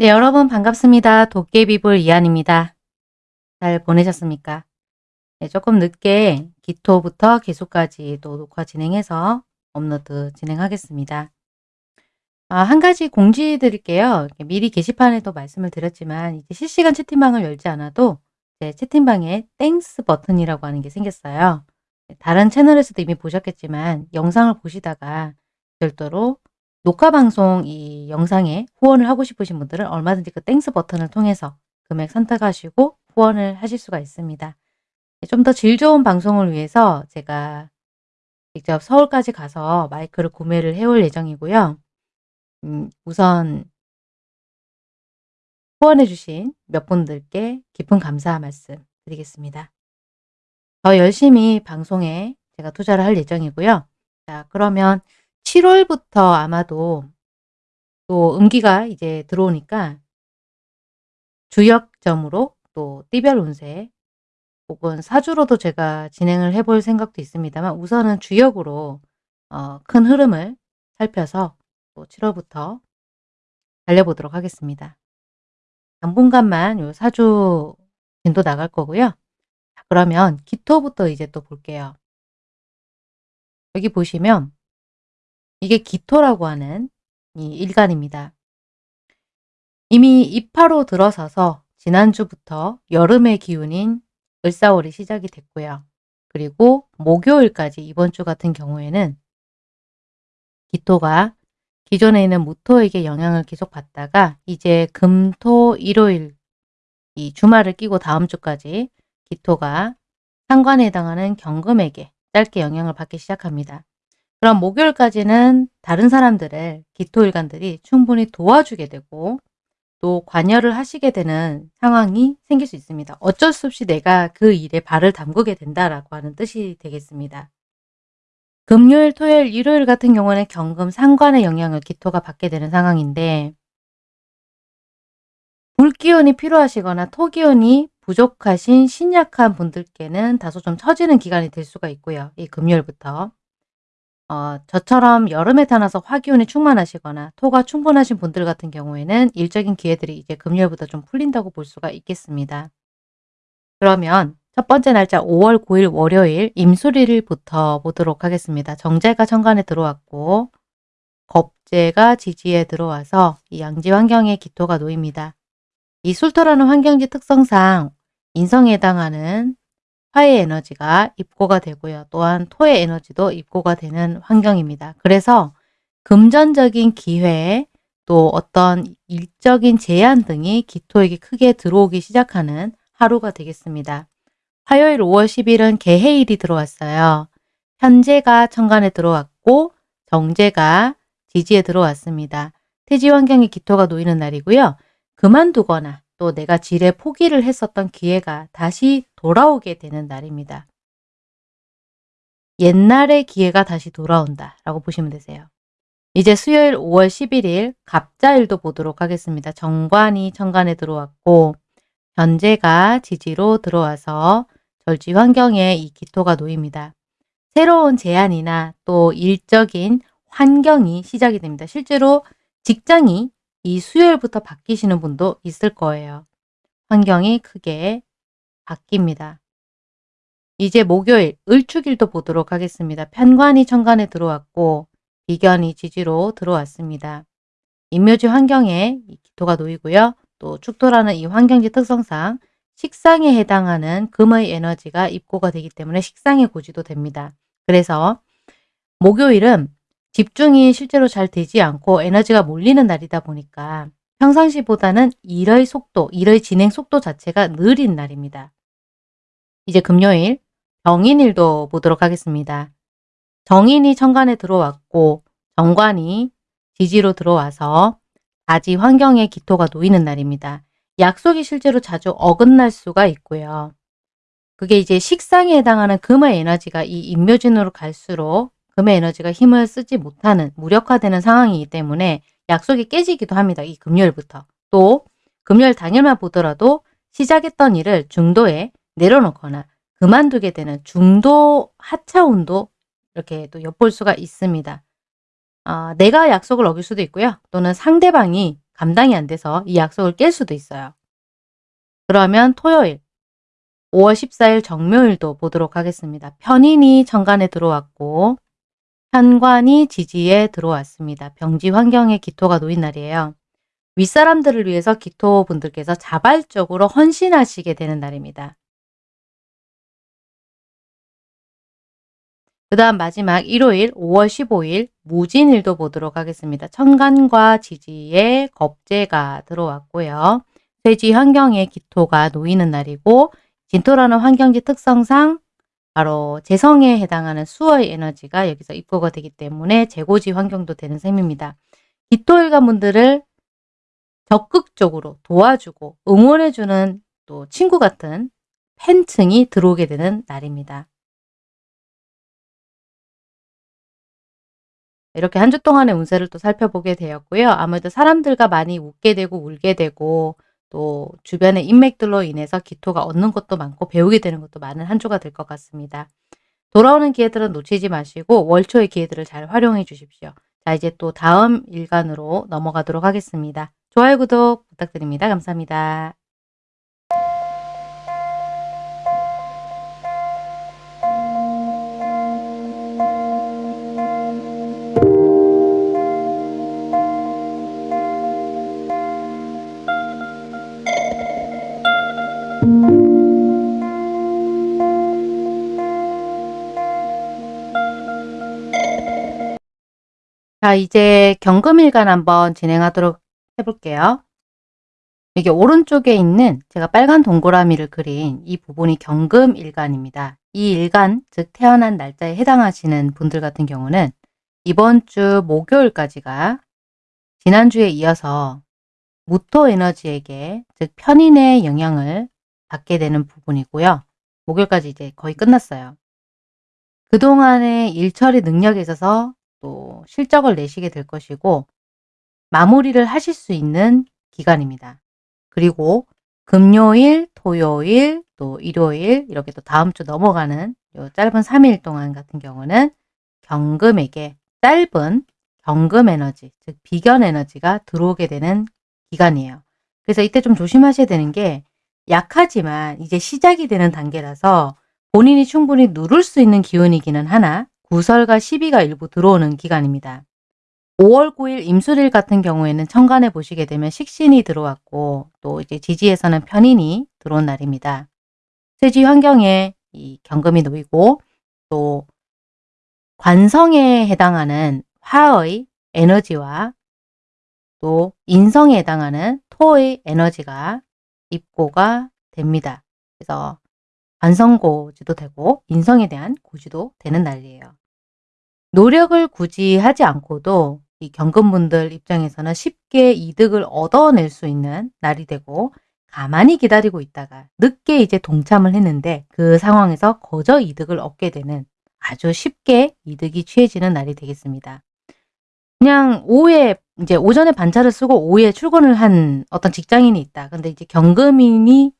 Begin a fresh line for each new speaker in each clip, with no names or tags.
네, 여러분 반갑습니다. 도깨비불 이한입니다. 잘 보내셨습니까? 네, 조금 늦게 기토부터 개수까지 또 녹화 진행해서 업로드 진행하겠습니다. 아, 한 가지 공지 드릴게요. 미리 게시판에도 말씀을 드렸지만 이제 실시간 채팅방을 열지 않아도 제 채팅방에 Thanks 버튼이라고 하는 게 생겼어요. 네, 다른 채널에서도 이미 보셨겠지만 영상을 보시다가 별도로 녹화 방송 이 영상에 후원을 하고 싶으신 분들은 얼마든지 그 Thanks 버튼을 통해서 금액 선택하시고 후원을 하실 수가 있습니다. 네, 좀더 질 좋은 방송을 위해서 제가 직접 서울까지 가서 마이크를 구매를 해올 예정이고요. 음, 우선 후원해 주신 몇 분들께 깊은 감사 말씀 드리겠습니다. 더 열심히 방송에 제가 투자를 할 예정이고요. 자 그러면 7월부터 아마도 또 음기가 이제 들어오니까 주역점으로 또 띠별 운세 혹은 사주로도 제가 진행을 해볼 생각도 있습니다만 우선은 주역으로 어, 큰 흐름을 살펴서 또 7월부터 달려보도록 하겠습니다. 당분간만 요 사주 진도 나갈 거고요. 자, 그러면 기토부터 이제 또 볼게요. 여기 보시면 이게 기토라고 하는 이 일간입니다. 이미 입하로 들어서서 지난주부터 여름의 기운인 을사월이 시작이 됐고요. 그리고 목요일까지 이번 주 같은 경우에는 기토가 기존에 있는 무토에게 영향을 계속 받다가 이제 금, 토, 일요일 이 주말을 끼고 다음 주까지 기토가 상관에 해당하는 경금에게 짧게 영향을 받기 시작합니다. 그럼 목요일까지는 다른 사람들을 기토일간들이 충분히 도와주게 되고 또 관여를 하시게 되는 상황이 생길 수 있습니다. 어쩔 수 없이 내가 그 일에 발을 담그게 된다라고 하는 뜻이 되겠습니다. 금요일, 토요일, 일요일 같은 경우는 경금 상관의 영향을 기토가 받게 되는 상황인데 불기운이 필요하시거나 토기운이 부족하신 신약한 분들께는 다소 좀 처지는 기간이 될 수가 있고요. 이 금요일부터. 어, 저처럼 여름에 태어나서 화기운이 충만하시거나 토가 충분하신 분들 같은 경우에는 일적인 기회들이 이제 금요일부터 좀 풀린다고 볼 수가 있겠습니다. 그러면 첫 번째 날짜 5월 9일 월요일 임수리일부터 보도록 하겠습니다. 정제가 천간에 들어왔고 겁제가 지지에 들어와서 이 양지 환경에 기토가 놓입니다. 이 술토라는 환경지 특성상 인성에 해당하는 화의 에너지가 입고가 되고요. 또한 토의 에너지도 입고가 되는 환경입니다. 그래서 금전적인 기회 또 어떤 일적인 제한 등이 기토에게 크게 들어오기 시작하는 하루가 되겠습니다. 화요일 5월 10일은 개해일이 들어왔어요. 현재가 천간에 들어왔고 정제가 지지에 들어왔습니다. 태지 환경에 기토가 놓이는 날이고요. 그만두거나 또 내가 질에 포기를 했었던 기회가 다시 돌아오게 되는 날입니다. 옛날의 기회가 다시 돌아온다 라고 보시면 되세요. 이제 수요일 5월 11일 갑자일도 보도록 하겠습니다. 정관이 천간에 들어왔고 현재가 지지로 들어와서 절지 환경에 이 기토가 놓입니다. 새로운 제안이나 또 일적인 환경이 시작이 됩니다. 실제로 직장이 이 수요일부터 바뀌시는 분도 있을 거예요. 환경이 크게 바뀝니다. 이제 목요일 을축일도 보도록 하겠습니다. 편관이 천간에 들어왔고 비견이 지지로 들어왔습니다. 인묘지 환경에 기토가 놓이고요. 또 축토라는 이 환경지 특성상 식상에 해당하는 금의 에너지가 입고가 되기 때문에 식상의 고지도 됩니다. 그래서 목요일은 집중이 실제로 잘 되지 않고 에너지가 몰리는 날이다 보니까 평상시보다는 일의 속도, 일의 진행 속도 자체가 느린 날입니다. 이제 금요일 정인일도 보도록 하겠습니다. 정인이 천간에 들어왔고 정관이 지지로 들어와서 다지 환경에 기토가 놓이는 날입니다. 약속이 실제로 자주 어긋날 수가 있고요. 그게 이제 식상에 해당하는 금의 에너지가 이 인묘진으로 갈수록 금의 에너지가 힘을 쓰지 못하는 무력화되는 상황이기 때문에 약속이 깨지기도 합니다. 이 금요일부터. 또 금요일 당일만 보더라도 시작했던 일을 중도에 내려놓거나 그만두게 되는 중도 하차운도 이렇게 또 엿볼 수가 있습니다. 어, 내가 약속을 어길 수도 있고요. 또는 상대방이 감당이 안 돼서 이 약속을 깰 수도 있어요. 그러면 토요일 5월 14일 정묘일도 보도록 하겠습니다. 편인이 천간에 들어왔고 현관이 지지에 들어왔습니다. 병지 환경에 기토가 놓인 날이에요. 윗사람들을 위해서 기토분들께서 자발적으로 헌신하시게 되는 날입니다. 그 다음 마지막 일요일 5월 15일 무진일도 보도록 하겠습니다. 천간과 지지에 겁재가 들어왔고요. 쇠지 환경에 기토가 놓이는 날이고 진토라는 환경지 특성상 바로 재성에 해당하는 수의 에너지가 여기서 입고가 되기 때문에 재고지 환경도 되는 셈입니다. 기토일관 분들을 적극적으로 도와주고 응원해주는 또 친구 같은 팬층이 들어오게 되는 날입니다. 이렇게 한 주 동안의 운세를 또 살펴보게 되었고요. 아무래도 사람들과 많이 웃게 되고 울게 되고 또 주변의 인맥들로 인해서 기토가 얻는 것도 많고 배우게 되는 것도 많은 한 주가 될 것 같습니다. 돌아오는 기회들은 놓치지 마시고 월초의 기회들을 잘 활용해 주십시오. 자 이제 또 다음 일간으로 넘어가도록 하겠습니다. 좋아요, 구독 부탁드립니다. 감사합니다. 자 이제 경금일간 한번 진행하도록 해볼게요. 이게 오른쪽에 있는 제가 빨간 동그라미를 그린 이 부분이 경금일간입니다. 이 일간, 즉 태어난 날짜에 해당하시는 분들 같은 경우는 이번 주 목요일까지가 지난주에 이어서 무토 에너지에게 즉 편인의 영향을 받게 되는 부분이고요. 목요일까지 이제 거의 끝났어요. 그동안의 일처리 능력에 있어서 또 실적을 내시게 될 것이고 마무리를 하실 수 있는 기간입니다. 그리고 금요일, 토요일, 또 일요일 이렇게 또 다음 주 넘어가는 요 짧은 3일 동안 같은 경우는 경금에게 짧은 경금 에너지, 즉 비견 에너지가 들어오게 되는 기간이에요. 그래서 이때 좀 조심하셔야 되는 게 약하지만 이제 시작이 되는 단계라서 본인이 충분히 누를 수 있는 기운이기는 하나 구설과 시비가 일부 들어오는 기간입니다. 5월 9일 임술일 같은 경우에는 천간에 보시게 되면 식신이 들어왔고 또 이제 지지에서는 편인이 들어온 날입니다. 쇠지 환경에 이 경금이 놓이고 또 관성에 해당하는 화의 에너지와 또 인성에 해당하는 토의 에너지가 입고가 됩니다. 그래서 관성고지도 되고 인성에 대한 고지도 되는 날이에요. 노력을 굳이 하지 않고도 이 경금분들 입장에서는 쉽게 이득을 얻어낼 수 있는 날이 되고 가만히 기다리고 있다가 늦게 이제 동참을 했는데 그 상황에서 거저 이득을 얻게 되는 아주 쉽게 이득이 취해지는 날이 되겠습니다. 그냥 오후에 이제 오전에 반차를 쓰고 오후에 출근을 한 어떤 직장인이 있다. 근데 이제 경금인이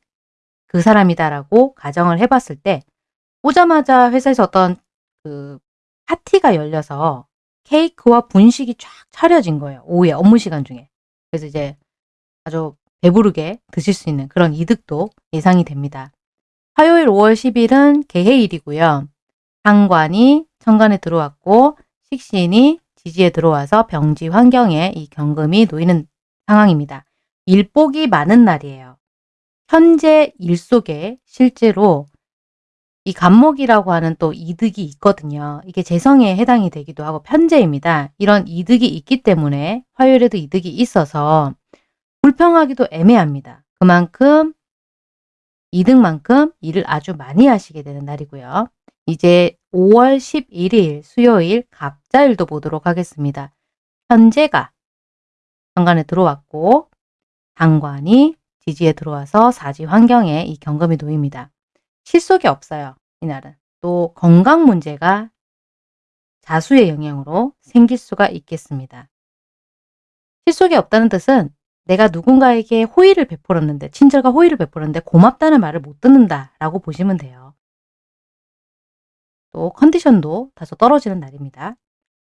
그 사람이다라고 가정을 해봤을 때 오자마자 회사에서 어떤 그 파티가 열려서 케이크와 분식이 쫙 차려진 거예요. 오후에 업무 시간 중에. 그래서 이제 아주 배부르게 드실 수 있는 그런 이득도 예상이 됩니다. 화요일 5월 10일은 개해일이고요. 상관이 천간에 들어왔고 식신이 지지에 들어와서 병지 환경에 이 경금이 놓이는 상황입니다. 일복이 많은 날이에요. 현재 일 속에 실제로 이 간목이라고 하는 또 이득이 있거든요. 이게 재성에 해당이 되기도 하고 편재입니다. 이런 이득이 있기 때문에 화요일에도 이득이 있어서 불평하기도 애매합니다. 그만큼 이득만큼 일을 아주 많이 하시게 되는 날이고요. 이제 5월 11일 수요일 갑자일도 보도록 하겠습니다. 현재가 현관에 들어왔고 당관이 지지에 들어와서 사지 환경에 이 경금이 놓입니다. 실속이 없어요. 이날은. 또 건강 문제가 자수의 영향으로 생길 수가 있겠습니다. 실속이 없다는 뜻은 내가 누군가에게 호의를 베풀었는데 친절과 호의를 베풀었는데 고맙다는 말을 못 듣는다 라고 보시면 돼요. 또 컨디션도 다소 떨어지는 날입니다.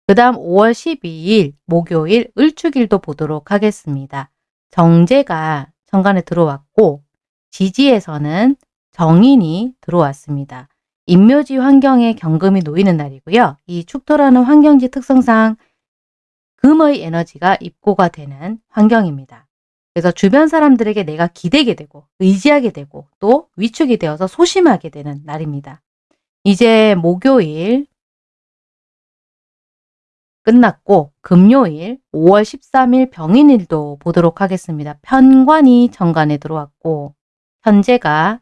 그 다음 5월 12일 목요일 을축일도 보도록 하겠습니다. 정제가 천간에 들어왔고 지지에서는 정인이 들어왔습니다. 인묘지 환경에 경금이 놓이는 날이고요. 이 축토라는 환경지 특성상 금의 에너지가 입고가 되는 환경입니다. 그래서 주변 사람들에게 내가 기대게 되고 의지하게 되고 또 위축이 되어서 소심하게 되는 날입니다. 이제 목요일 끝났고 금요일 5월 13일 병인일도 보도록 하겠습니다. 편관이 정관에 들어왔고 현재가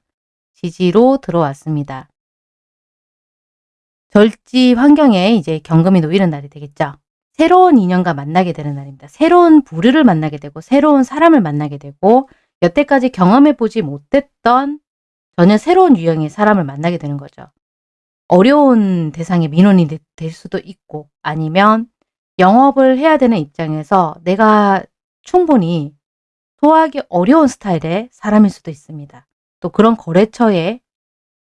지지로 들어왔습니다. 절지 환경에 이제 경금이 놓이는 날이 되겠죠. 새로운 인연과 만나게 되는 날입니다. 새로운 부류를 만나게 되고 새로운 사람을 만나게 되고 여태까지 경험해보지 못했던 전혀 새로운 유형의 사람을 만나게 되는 거죠. 어려운 대상의 민원이 될 수도 있고 아니면 영업을 해야 되는 입장에서 내가 충분히 소화하기 어려운 스타일의 사람일 수도 있습니다. 또 그런 거래처의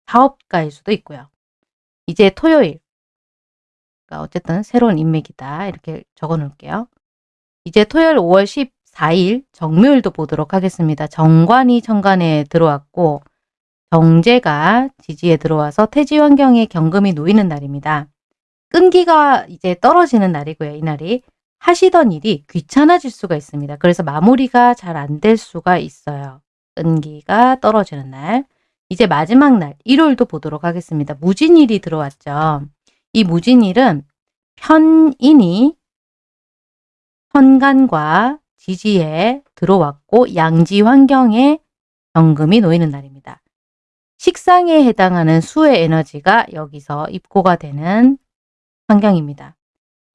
사업가일 수도 있고요. 이제 토요일 그러니까 어쨌든 새로운 인맥이다. 이렇게 적어 놓을게요. 이제 토요일 5월 14일 정묘일도 보도록 하겠습니다. 정관이 천간에 들어왔고 정제가 지지에 들어와서 태지 환경에 경금이 놓이는 날입니다. 끈기가 이제 떨어지는 날이고요. 이날이 하시던 일이 귀찮아질 수가 있습니다. 그래서 마무리가 잘 안 될 수가 있어요. 끈기가 떨어지는 날. 이제 마지막 날 일요일도 보도록 하겠습니다. 무진일이 들어왔죠. 이 무진일은 편인이 현간과 지지에 들어왔고 양지 환경에 경금이 놓이는 날입니다. 식상에 해당하는 수의 에너지가 여기서 입고가 되는 환경입니다.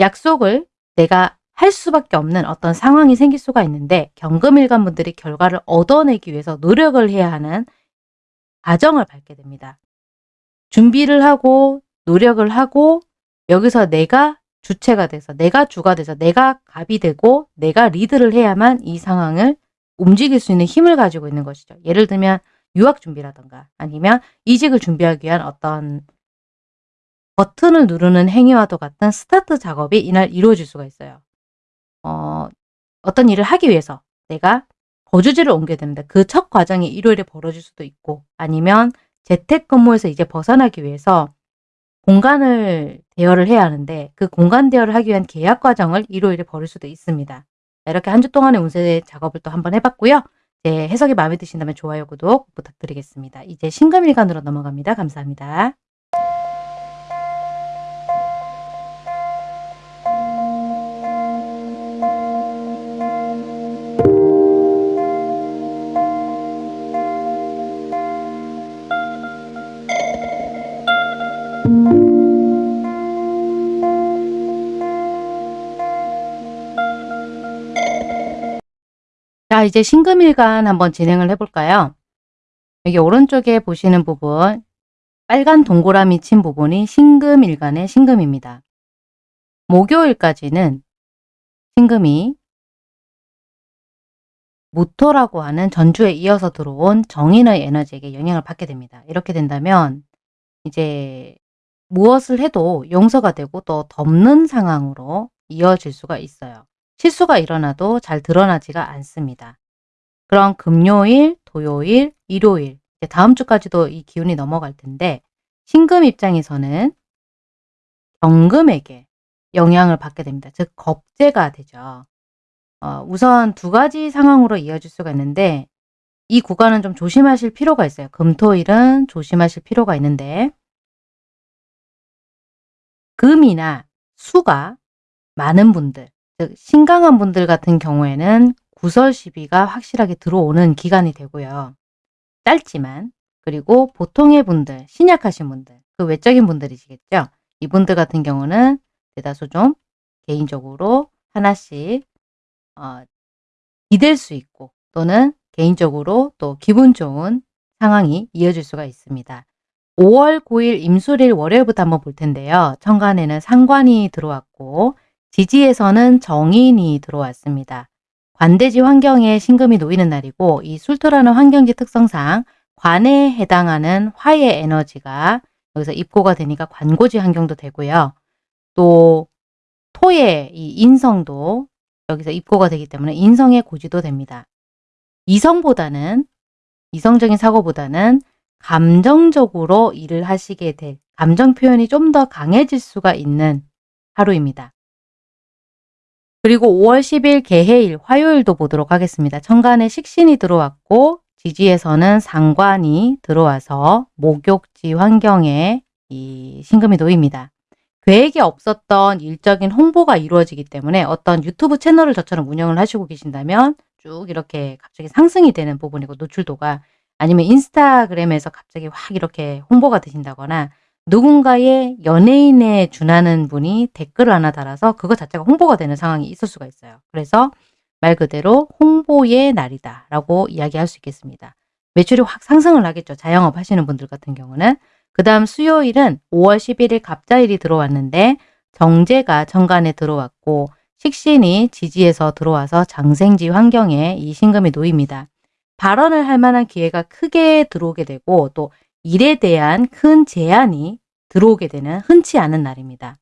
약속을 내가 할 수밖에 없는 어떤 상황이 생길 수가 있는데 경금일간 분들이 결과를 얻어내기 위해서 노력을 해야 하는 과정을 밟게 됩니다. 준비를 하고 노력을 하고 여기서 내가 주체가 돼서 내가 주가 돼서 내가 갑이 되고 내가 리드를 해야만 이 상황을 움직일 수 있는 힘을 가지고 있는 것이죠. 예를 들면 유학 준비라던가 아니면 이직을 준비하기 위한 어떤 버튼을 누르는 행위와도 같은 스타트 작업이 이날 이루어질 수가 있어요. 어, 어떤 일을 하기 위해서 내가 거주지를 옮겨야 되는데 그첫 과정이 일요일에 벌어질 수도 있고 아니면 재택근무에서 이제 벗어나기 위해서 공간을 대여를 해야 하는데 그 공간 대여를 하기 위한 계약 과정을 일요일에 벌일 수도 있습니다. 이렇게 한 주 동안의 운세 작업을 또 한번 해봤고요. 제 해석이 마음에 드신다면 좋아요, 구독 부탁드리겠습니다. 이제 신금일간으로 넘어갑니다. 감사합니다. 자, 이제 신금일간 한번 진행을 해볼까요? 여기 오른쪽에 보시는 부분, 빨간 동그라미 친 부분이 신금일간의 신금입니다. 목요일까지는 신금이 무토라고 하는 전주에 이어서 들어온 정인의 에너지에게 영향을 받게 됩니다. 이렇게 된다면 이제 무엇을 해도 용서가 되고 또 덮는 상황으로 이어질 수가 있어요. 실수가 일어나도 잘 드러나지가 않습니다. 그럼 금요일, 토요일, 일요일 다음 주까지도 이 기운이 넘어갈 텐데 신금 입장에서는 경금에게 영향을 받게 됩니다. 즉 겁재가 되죠. 어, 우선 두 가지 상황으로 이어질 수가 있는데 이 구간은 좀 조심하실 필요가 있어요. 금토일은 조심하실 필요가 있는데 금이나 수가 많은 분들 즉 신강한 분들 같은 경우에는 구설 시비가 확실하게 들어오는 기간이 되고요. 짧지만 그리고 보통의 분들, 신약하신 분들, 그 외적인 분들이시겠죠. 이분들 같은 경우는 대다수 좀 개인적으로 하나씩 어, 기댈 수 있고 또는 개인적으로 또 기분 좋은 상황이 이어질 수가 있습니다. 5월 9일 임술일 월요일부터 한번 볼 텐데요. 천간에는 상관이 들어왔고 지지에서는 정인이 들어왔습니다. 관대지 환경에 신금이 놓이는 날이고 이 술토라는 환경지 특성상 관에 해당하는 화의 에너지가 여기서 입고가 되니까 관고지 환경도 되고요. 또 토의 이 인성도 여기서 입고가 되기 때문에 인성의 고지도 됩니다. 이성보다는 이성적인 사고보다는 감정적으로 일을 하시게 될 감정 표현이 좀 더 강해질 수가 있는 하루입니다. 그리고 5월 10일 개해일 화요일도 보도록 하겠습니다. 천간에 식신이 들어왔고 지지에서는 상관이 들어와서 목욕지 환경에 이 신금이 놓입니다. 계획에 없었던 일적인 홍보가 이루어지기 때문에 어떤 유튜브 채널을 저처럼 운영을 하시고 계신다면 쭉 이렇게 갑자기 상승이 되는 부분이고 노출도가 아니면 인스타그램에서 갑자기 확 이렇게 홍보가 되신다거나 누군가의 연예인에 준하는 분이 댓글을 하나 달아서 그거 자체가 홍보가 되는 상황이 있을 수가 있어요. 그래서 말 그대로 홍보의 날이다 라고 이야기할 수 있겠습니다. 매출이 확 상승을 하겠죠. 자영업 하시는 분들 같은 경우는. 그 다음 수요일은 5월 11일 갑자일이 들어왔는데 정제가 정관에 들어왔고 식신이 지지에서 들어와서 장생지 환경에 이 신금이 놓입니다. 발언을 할 만한 기회가 크게 들어오게 되고 또 일에 대한 큰 제안이 들어오게 되는 흔치 않은 날입니다.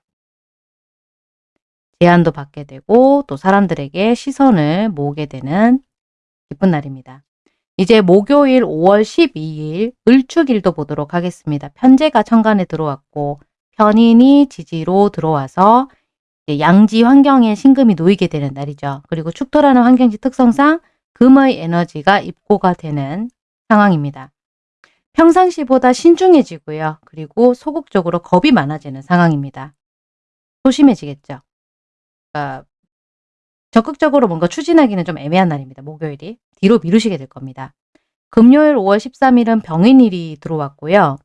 제안도 받게 되고 또 사람들에게 시선을 모으게 되는 기쁜 날입니다. 이제 목요일 5월 12일 을축일도 보도록 하겠습니다. 편제가 천간에 들어왔고 편인이 지지로 들어와서 양지 환경에 신금이 놓이게 되는 날이죠. 그리고 축토라는 환경지 특성상 금의 에너지가 입고가 되는 상황입니다. 평상시보다 신중해지고요. 그리고 소극적으로 겁이 많아지는 상황입니다. 소심해지겠죠. 그러니까 적극적으로 뭔가 추진하기는 좀 애매한 날입니다. 목요일이. 뒤로 미루시게 될 겁니다. 금요일 5월 13일은 병인일이 들어왔고요.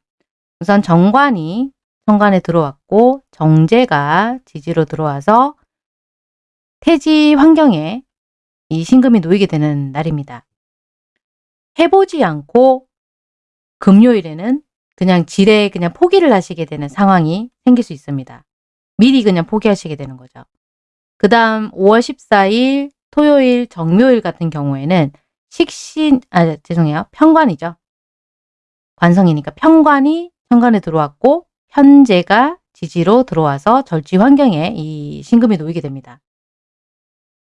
우선 정관이 정관에 들어왔고 정제가 지지로 들어와서 태지 환경에 이 신금이 놓이게 되는 날입니다. 해보지 않고 금요일에는 그냥 지레 그냥 포기를 하시게 되는 상황이 생길 수 있습니다. 미리 그냥 포기하시게 되는 거죠. 그 다음 5월 14일 토요일 정묘일 같은 경우에는 식신, 아 죄송해요. 편관이죠. 관성이니까 편관이 현관에 들어왔고 현재가 지지로 들어와서 절지 환경에 이 신금이 놓이게 됩니다.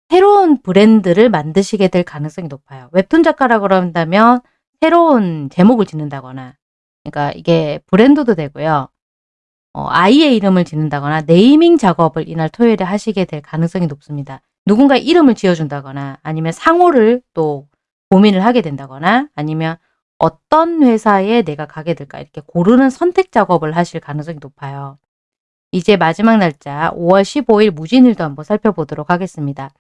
새로운 브랜드를 만드시게 될 가능성이 높아요. 웹툰 작가라고 그런다면 새로운 제목을 짓는다거나 그러니까 이게 브랜드도 되고요. 어, 아이의 이름을 짓는다거나 네이밍 작업을 이날 토요일에 하시게 될 가능성이 높습니다. 누군가 이름을 지어준다거나 아니면 상호를 또 고민을 하게 된다거나 아니면 어떤 회사에 내가 가게 될까 이렇게 고르는 선택 작업을 하실 가능성이 높아요. 이제 마지막 날짜 5월 15일 무진일도 한번 살펴보도록 하겠습니다.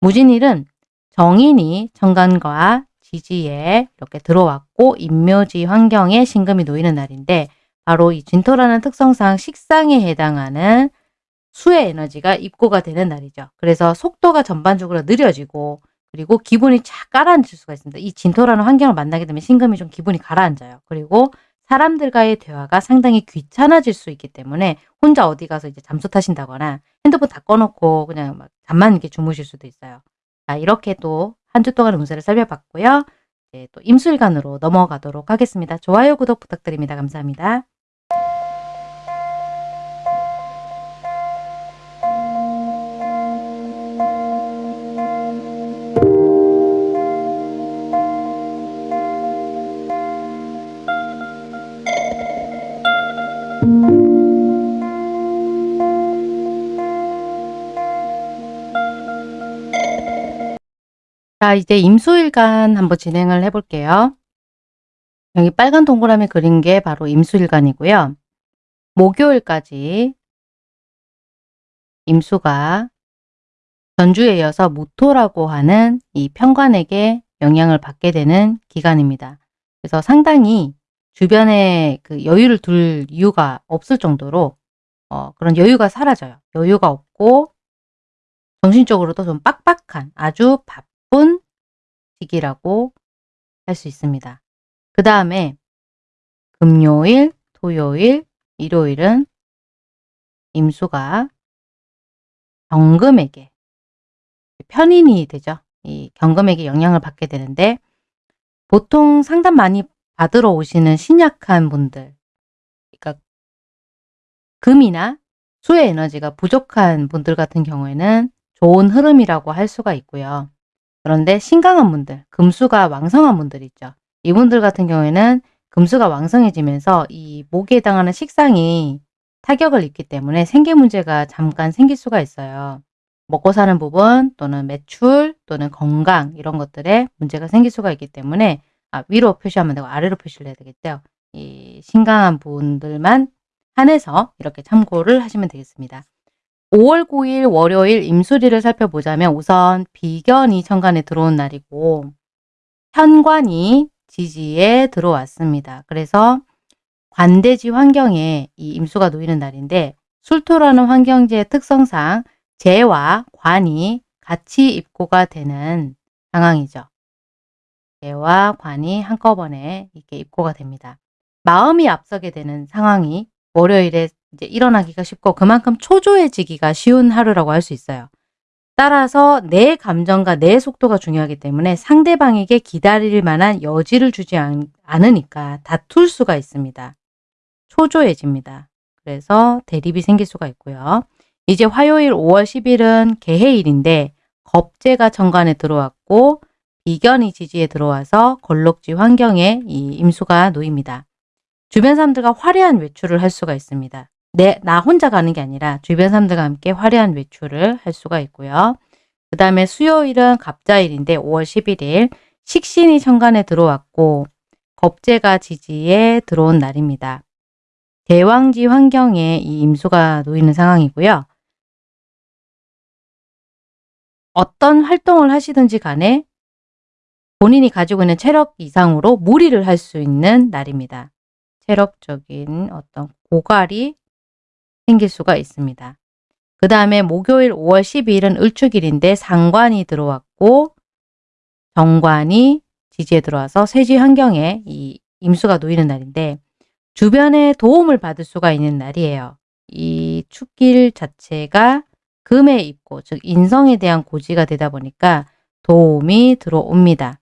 무진일은 정인이 정관과 지지에 이렇게 들어왔고 인묘지 환경에 신금이 놓이는 날인데 바로 이 진토라는 특성상 식상에 해당하는 수의 에너지가 입고가 되는 날이죠. 그래서 속도가 전반적으로 느려지고 그리고 기분이 착 가라앉을 수가 있습니다. 이 진토라는 환경을 만나게 되면 신금이 좀 기분이 가라앉아요. 그리고 사람들과의 대화가 상당히 귀찮아질 수 있기 때문에 혼자 어디 가서 이제 잠수 타신다거나 핸드폰 다 꺼놓고 그냥 막 잠만 이렇게 주무실 수도 있어요. 자, 이렇게 또 한 주 동안의 운세를 살펴봤고요. 이제 또 임술간으로 넘어가도록 하겠습니다. 좋아요, 구독 부탁드립니다. 감사합니다. 자, 이제 임수일간 한번 진행을 해볼게요. 여기 빨간 동그라미 그린 게 바로 임수일간이고요. 목요일까지 임수가 전주에 이어서 무토라고 하는 이 편관에게 영향을 받게 되는 기간입니다. 그래서 상당히 주변에 그 여유를 둘 이유가 없을 정도로 어, 그런 여유가 사라져요. 여유가 없고 정신적으로도 좀 빡빡한 아주 바쁜 바쁜 시기라고 할 수 있습니다. 그 다음에 금요일, 토요일, 일요일은 임수가 경금에게 편인이 되죠. 이 경금에게 영향을 받게 되는데 보통 상담 많이 받으러 오시는 신약한 분들 그러니까 금이나 수의 에너지가 부족한 분들 같은 경우에는 좋은 흐름이라고 할 수가 있고요. 그런데 신강한 분들, 금수가 왕성한 분들 있죠. 이분들 같은 경우에는 금수가 왕성해지면서 이 목에 해당하는 식상이 타격을 입기 때문에 생계 문제가 잠깐 생길 수가 있어요. 먹고 사는 부분 또는 매출 또는 건강 이런 것들에 문제가 생길 수가 있기 때문에 아, 위로 표시하면 되고 아래로 표시를 해야 되겠죠. 이 신강한 분들만 한해서 이렇게 참고를 하시면 되겠습니다. 5월 9일 월요일 임수리를 살펴보자면 우선 비견이 천간에 들어온 날이고 현관이 지지에 들어왔습니다. 그래서 관대지 환경에 이 임수가 놓이는 날인데 술토라는 환경지의 특성상 재와 관이 같이 입고가 되는 상황이죠. 재와 관이 한꺼번에 이렇게 입고가 됩니다. 마음이 앞서게 되는 상황이 월요일에 이제 일어나기가 쉽고 그만큼 초조해지기가 쉬운 하루라고 할 수 있어요. 따라서 내 감정과 내 속도가 중요하기 때문에 상대방에게 기다릴 만한 여지를 주지 않, 않으니까 다툴 수가 있습니다. 초조해집니다. 그래서 대립이 생길 수가 있고요. 이제 화요일 5월 10일은 개해일인데 겁재가 정관에 들어왔고 비견이 지지에 들어와서 걸록지 환경에 이 임수가 놓입니다. 주변 사람들과 화려한 외출을 할 수가 있습니다. 내, 나 혼자 가는 게 아니라 주변 사람들과 함께 화려한 외출을 할 수가 있고요. 그 다음에 수요일은 갑자일인데 5월 11일 식신이 천간에 들어왔고 겁재가 지지에 들어온 날입니다. 대왕지 환경에 이 임수가 놓이는 상황이고요. 어떤 활동을 하시든지 간에 본인이 가지고 있는 체력 이상으로 무리를 할 수 있는 날입니다. 체력적인 어떤 고갈이 생길 수가 있습니다. 그 다음에 목요일 5월 12일은 을축일인데 상관이 들어왔고 정관이 지지에 들어와서 세지 환경에 이 임수가 놓이는 날인데 주변에 도움을 받을 수가 있는 날이에요. 이 축길 자체가 금에 입고 즉 인성에 대한 고지가 되다 보니까 도움이 들어옵니다.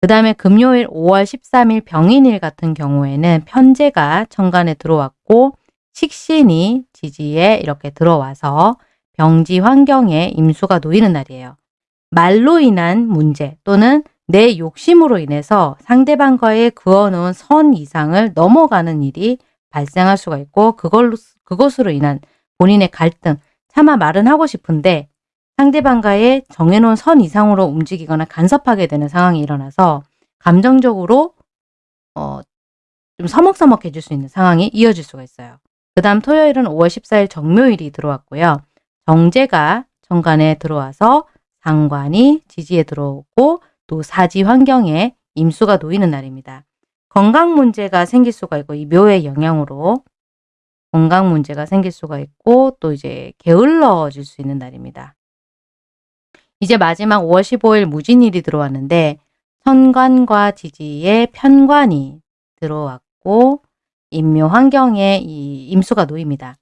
그 다음에 금요일 5월 13일 병인일 같은 경우에는 편제가 천간에 들어왔고 식신이 지지에 이렇게 들어와서 병지 환경에 임수가 놓이는 날이에요. 말로 인한 문제 또는 내 욕심으로 인해서 상대방과의 그어놓은 선 이상을 넘어가는 일이 발생할 수가 있고 그걸로, 그것으로 인한 본인의 갈등, 차마 말은 하고 싶은데 상대방과의 정해놓은 선 이상으로 움직이거나 간섭하게 되는 상황이 일어나서 감정적으로 어, 좀 서먹서먹해질 수 있는 상황이 이어질 수가 있어요. 그 다음 토요일은 5월 14일 정묘일이 들어왔고요. 정제가 정관에 들어와서 상관이 지지에 들어오고 또 사지 환경에 임수가 놓이는 날입니다. 건강 문제가 생길 수가 있고 이 묘의 영향으로 건강 문제가 생길 수가 있고 또 이제 게을러질 수 있는 날입니다. 이제 마지막 5월 15일 무진일이 들어왔는데 천관과 지지에 편관이 들어왔고 임묘 환경에 이 임수가 놓입니다.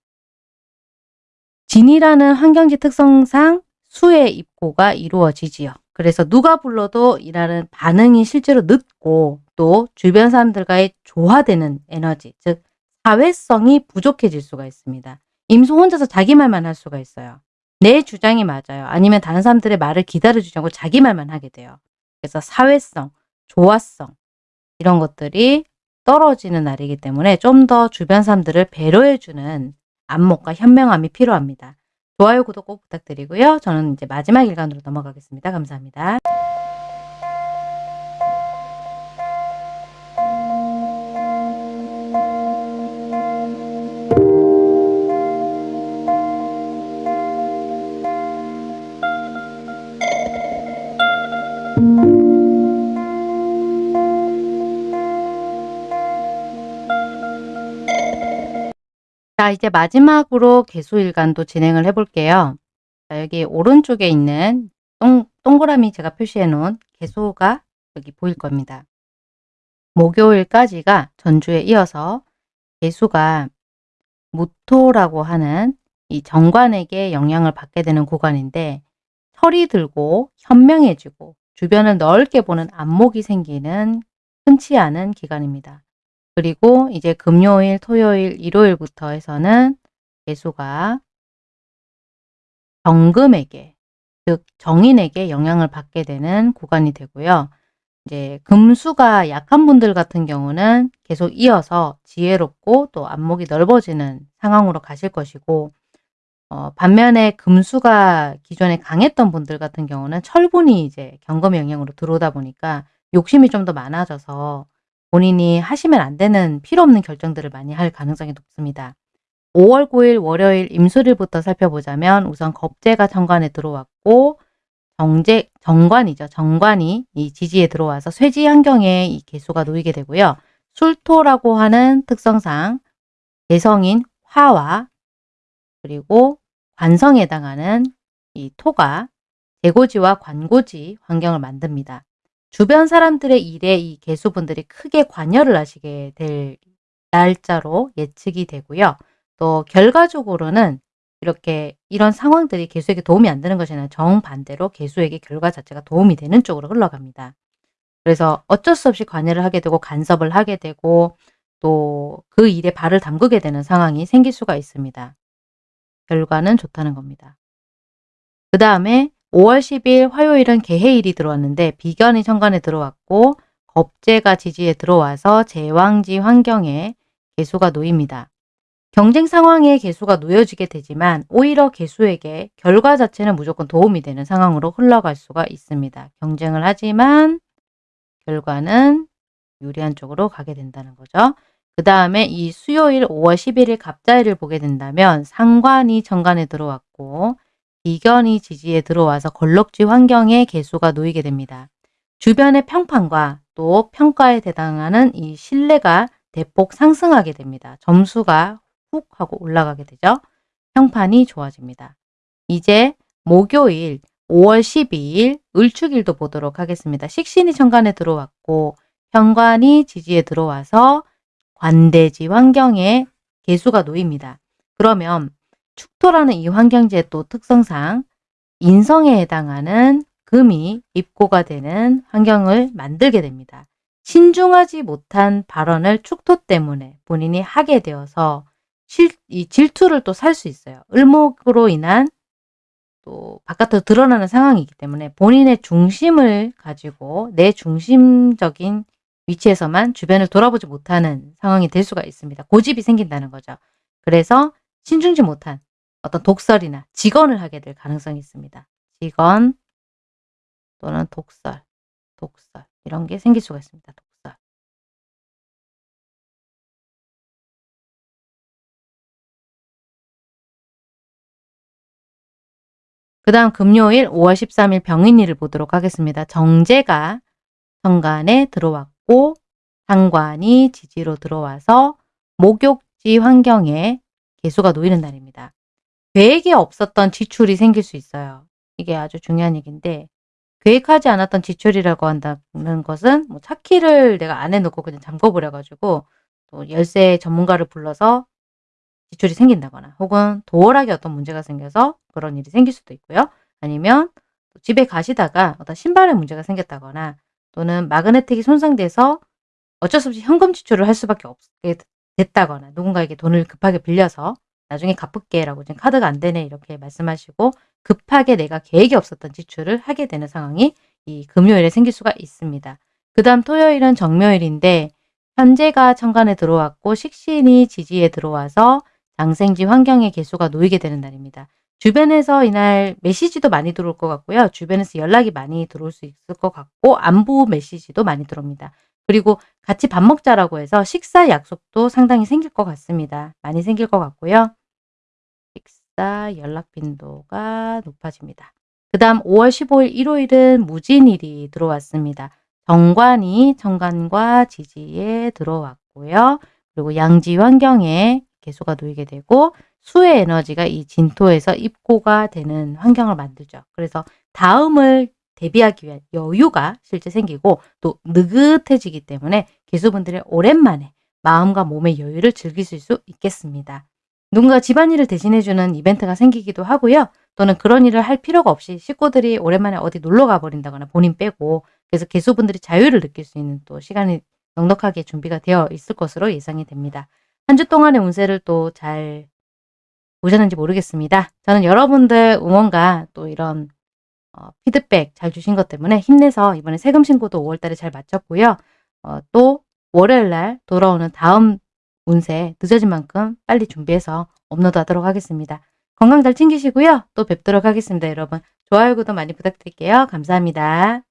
진이라는 환경지 특성상 수의 입고가 이루어지지요. 그래서 누가 불러도 이라는 반응이 실제로 늦고 또 주변 사람들과의 조화되는 에너지, 즉 사회성이 부족해질 수가 있습니다. 임수 혼자서 자기 말만 할 수가 있어요. 내 주장이 맞아요. 아니면 다른 사람들의 말을 기다려주지 않고 자기 말만 하게 돼요. 그래서 사회성, 조화성 이런 것들이 떨어지는 날이기 때문에 좀 더 주변 사람들을 배려해주는 안목과 현명함이 필요합니다. 좋아요, 구독 꼭 부탁드리고요. 저는 이제 마지막 일간으로 넘어가겠습니다. 감사합니다. 자, 이제 마지막으로 개수일간도 진행을 해볼게요. 자, 여기 오른쪽에 있는 동, 동그라미 제가 표시해 놓은 개수가 여기 보일 겁니다. 목요일까지가 전주에 이어서 개수가 무토라고 하는 이 정관에게 영향을 받게 되는 구간인데 철이 들고 현명해지고 주변을 넓게 보는 안목이 생기는 흔치 않은 기간입니다. 그리고 이제 금요일, 토요일, 일요일부터 해서는 개수가 정금에게 즉 정인에게 영향을 받게 되는 구간이 되고요. 이제 금수가 약한 분들 같은 경우는 계속 이어서 지혜롭고 또 안목이 넓어지는 상황으로 가실 것이고 어 반면에 금수가 기존에 강했던 분들 같은 경우는 철분이 이제 경금의 영향으로 들어오다 보니까 욕심이 좀 더 많아져서 본인이 하시면 안 되는 필요 없는 결정들을 많이 할 가능성이 높습니다. 5월 9일 월요일 임수일부터 살펴보자면 우선 겁재가 정관에 들어왔고 정제 정관이죠. 정관이 이 지지에 들어와서 쇠지 환경에 이 개수가 놓이게 되고요. 술토라고 하는 특성상 개성인 화와 그리고 관성에 해당하는 이 토가 재고지와 관고지 환경을 만듭니다. 주변 사람들의 일에 이 개수분들이 크게 관여를 하시게 될 날짜로 예측이 되고요. 또 결과적으로는 이렇게 이런 상황들이 개수에게 도움이 안 되는 것이 아니라 정반대로 개수에게 결과 자체가 도움이 되는 쪽으로 흘러갑니다. 그래서 어쩔 수 없이 관여를 하게 되고 간섭을 하게 되고 또 그 일에 발을 담그게 되는 상황이 생길 수가 있습니다. 결과는 좋다는 겁니다. 그 다음에 5월 10일 화요일은 개해일이 들어왔는데 비견이 천간에 들어왔고 겁재가 지지에 들어와서 제왕지 환경에 개수가 놓입니다. 경쟁 상황에 개수가 놓여지게 되지만 오히려 개수에게 결과 자체는 무조건 도움이 되는 상황으로 흘러갈 수가 있습니다. 경쟁을 하지만 결과는 유리한 쪽으로 가게 된다는 거죠. 그 다음에 이 수요일 5월 11일 갑자일을 보게 된다면 상관이 정관에 들어왔고 이견이 지지에 들어와서 걸럭지 환경에 개수가 놓이게 됩니다. 주변의 평판과 또 평가에 해당하는 이 신뢰가 대폭 상승하게 됩니다. 점수가 훅 하고 올라가게 되죠. 평판이 좋아집니다. 이제 목요일 5월 12일 을축일도 보도록 하겠습니다. 식신이 천간에 들어왔고 현관이 지지에 들어와서 관대지 환경에 개수가 놓입니다. 그러면 축토라는 이 환경지의 또 특성상 인성에 해당하는 금이 입고가 되는 환경을 만들게 됩니다. 신중하지 못한 발언을 축토 때문에 본인이 하게 되어서 실, 이 질투를 또 살 수 있어요. 을목으로 인한 또 바깥으로 드러나는 상황이기 때문에 본인의 중심을 가지고 내 중심적인 위치에서만 주변을 돌아보지 못하는 상황이 될 수가 있습니다. 고집이 생긴다는 거죠. 그래서 신중지 못한 어떤 독설이나 직언을 하게 될 가능성이 있습니다. 직언 또는 독설, 독설 이런 게 생길 수가 있습니다. 독설. 그 다음 금요일 5월 13일 병인일을 보도록 하겠습니다. 정제가 정관에 들어왔고 상관이 지지로 들어와서 목욕지 환경에 개수가 놓이는 날입니다. 계획에 없었던 지출이 생길 수 있어요. 이게 아주 중요한 얘기인데 계획하지 않았던 지출이라고 한다는 것은 뭐 차 키를 내가 안에 넣고 그냥 잠궈버려 가지고 또 열쇠 전문가를 불러서 지출이 생긴다거나 혹은 도어락에 어떤 문제가 생겨서 그런 일이 생길 수도 있고요. 아니면 집에 가시다가 어떤 신발에 문제가 생겼다거나 또는 마그네틱이 손상돼서 어쩔 수 없이 현금 지출을 할 수밖에 없게 됐다거나 누군가에게 돈을 급하게 빌려서 나중에 갚을게 라고 지금 카드가 안 되네 이렇게 말씀하시고 급하게 내가 계획이 없었던 지출을 하게 되는 상황이 이 금요일에 생길 수가 있습니다. 그 다음 토요일은 정묘일인데 현재가 천간에 들어왔고 식신이 지지에 들어와서 장생지 환경의 개수가 놓이게 되는 날입니다. 주변에서 이날 메시지도 많이 들어올 것 같고요. 주변에서 연락이 많이 들어올 수 있을 것 같고 안부 메시지도 많이 들어옵니다. 그리고 같이 밥 먹자라고 해서 식사 약속도 상당히 생길 것 같습니다. 많이 생길 것 같고요. 식사 연락 빈도가 높아집니다. 그 다음 5월 15일 일요일은 무진일이 들어왔습니다. 정관이 정관과 지지에 들어왔고요. 그리고 양지 환경에 개수가 놓이게 되고 수의 에너지가 이 진토에서 입고가 되는 환경을 만들죠. 그래서 다음을 대비하기 위한 여유가 실제 생기고 또 느긋해지기 때문에 기수분들이 오랜만에 마음과 몸의 여유를 즐기실 수 있겠습니다. 누군가 집안일을 대신해주는 이벤트가 생기기도 하고요. 또는 그런 일을 할 필요가 없이 식구들이 오랜만에 어디 놀러 가버린다거나 본인 빼고 그래서 개수분들이 자유를 느낄 수 있는 또 시간이 넉넉하게 준비가 되어 있을 것으로 예상이 됩니다. 한 주 동안의 운세를 또 잘 보셨는지 모르겠습니다. 저는 여러분들 응원과 또 이런 어, 피드백 잘 주신 것 때문에 힘내서 이번에 세금 신고도 5월 달에 잘 마쳤고요. 어, 또 월요일 날 돌아오는 다음 운세 늦어진 만큼 빨리 준비해서 업로드 하도록 하겠습니다. 건강 잘 챙기시고요. 또 뵙도록 하겠습니다, 여러분. 좋아요, 구독 많이 부탁드릴게요. 감사합니다.